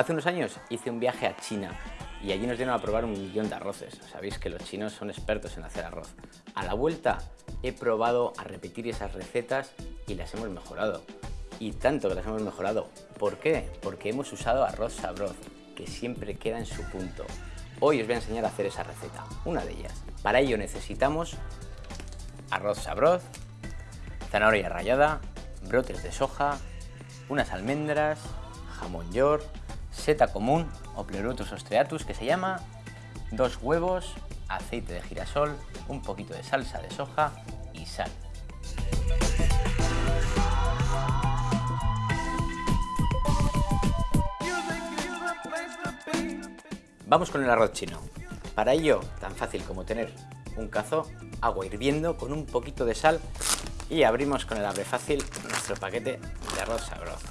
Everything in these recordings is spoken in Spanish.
Hace unos años hice un viaje a China y allí nos dieron a probar un millón de arroces. Sabéis que los chinos son expertos en hacer arroz. A la vuelta he probado a repetir esas recetas y las hemos mejorado. Y tanto que las hemos mejorado. ¿Por qué? Porque hemos usado arroz sabroz, que siempre queda en su punto. Hoy os voy a enseñar a hacer esa receta, una de ellas. Para ello necesitamos arroz sabroz, zanahoria rallada, brotes de soja, unas almendras, jamón york, seta común o pleurotus ostreatus que se llama, dos huevos, aceite de girasol, un poquito de salsa de soja y sal. Vamos con el arroz chino. Para ello, tan fácil como tener un cazo, agua hirviendo con un poquito de sal y abrimos con el abre fácil nuestro paquete de arroz sabroso.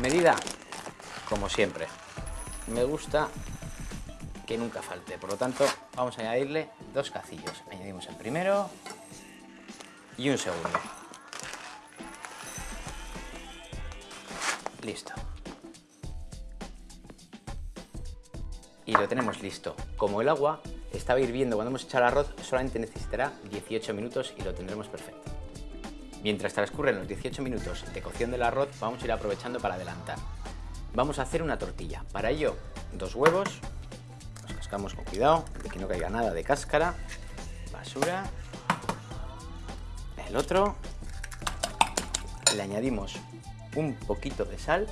Medida, como siempre. Me gusta que nunca falte, por lo tanto vamos a añadirle dos cacillos. Añadimos el primero y un segundo. Listo. Y lo tenemos listo. Como el agua estaba hirviendo cuando hemos echado el arroz, solamente necesitará 18 minutos y lo tendremos perfecto. Mientras transcurren los 18 minutos de cocción del arroz, vamos a ir aprovechando para adelantar. Vamos a hacer una tortilla. Para ello, dos huevos, los cascamos con cuidado, de que no caiga nada de cáscara, basura, el otro, le añadimos un poquito de sal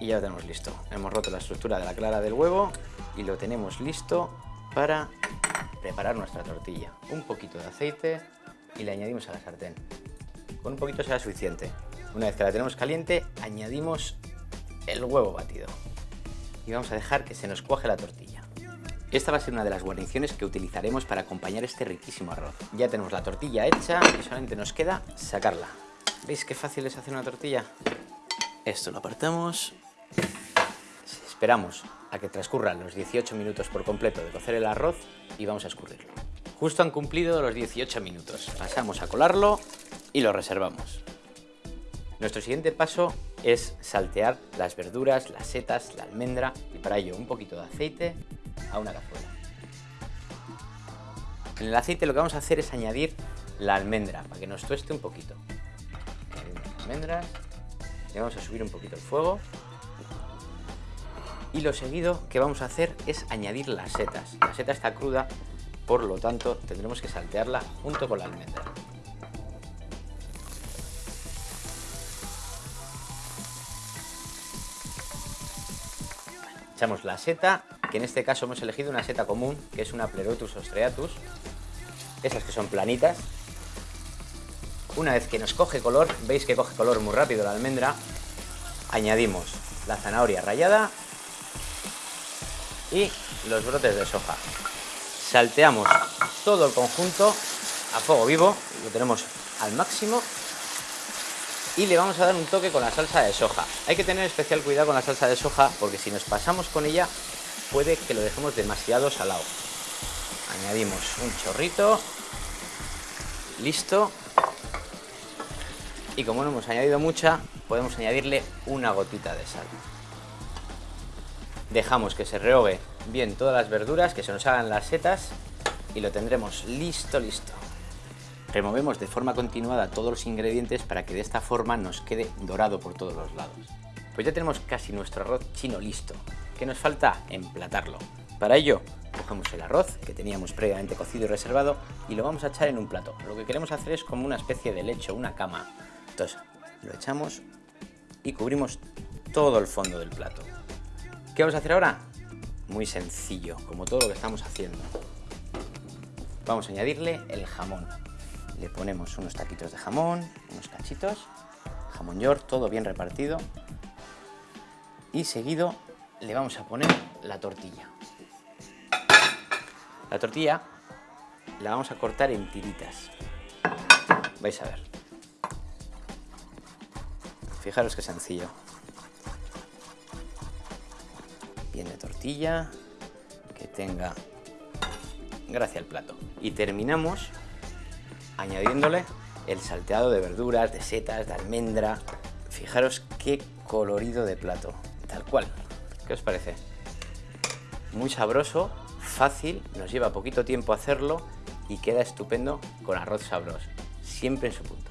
y ya lo tenemos listo. Hemos roto la estructura de la clara del huevo y lo tenemos listo para preparar nuestra tortilla. Un poquito de aceite y le añadimos a la sartén. Con un poquito será suficiente. Una vez que la tenemos caliente, añadimos el huevo batido. Y vamos a dejar que se nos cuaje la tortilla. Esta va a ser una de las guarniciones que utilizaremos para acompañar este riquísimo arroz. Ya tenemos la tortilla hecha y solamente nos queda sacarla. ¿Veis qué fácil es hacer una tortilla? Esto lo apartamos. Esperamos a que transcurran los 18 minutos por completo de cocer el arroz y vamos a escurrirlo. Justo han cumplido los 18 minutos. Pasamos a colarlo y lo reservamos. Nuestro siguiente paso es saltear las verduras, las setas, la almendra y para ello un poquito de aceite a una cazuela. En el aceite lo que vamos a hacer es añadir la almendra para que nos tueste un poquito. Almendras, le vamos a subir un poquito el fuego y lo seguido que vamos a hacer es añadir las setas. La seta está cruda, por lo tanto tendremos que saltearla junto con la almendra. Echamos la seta, que en este caso hemos elegido una seta común, que es una Pleurotus ostreatus, esas que son planitas. Una vez que nos coge color, veis que coge color muy rápido la almendra, añadimos la zanahoria rallada y los brotes de soja. Salteamos todo el conjunto a fuego vivo, lo tenemos al máximo y le vamos a dar un toque con la salsa de soja. Hay que tener especial cuidado con la salsa de soja porque si nos pasamos con ella puede que lo dejemos demasiado salado. Añadimos un chorrito, listo. Y como no hemos añadido mucha, podemos añadirle una gotita de sal. Dejamos que se rehogue bien todas las verduras, que se nos hagan las setas y lo tendremos listo, listo. Removemos de forma continuada todos los ingredientes para que de esta forma nos quede dorado por todos los lados. Pues ya tenemos casi nuestro arroz chino listo. ¿Qué nos falta? Emplatarlo. Para ello, cogemos el arroz que teníamos previamente cocido y reservado y lo vamos a echar en un plato. Lo que queremos hacer es como una especie de lecho, una cama. Entonces, lo echamos y cubrimos todo el fondo del plato. ¿Qué vamos a hacer ahora? Muy sencillo, como todo lo que estamos haciendo. Vamos a añadirle el jamón. Le ponemos unos taquitos de jamón, unos cachitos, jamón york, todo bien repartido. Y seguido le vamos a poner la tortilla. La tortilla la vamos a cortar en tiritas. Vais a ver. Fijaros qué sencillo. de tortilla, que tenga gracia al plato. Y terminamos añadiéndole el salteado de verduras, de setas, de almendra. Fijaros qué colorido de plato, tal cual. ¿Qué os parece? Muy sabroso, fácil, nos lleva poquito tiempo hacerlo y queda estupendo con arroz sabroso, siempre en su punto.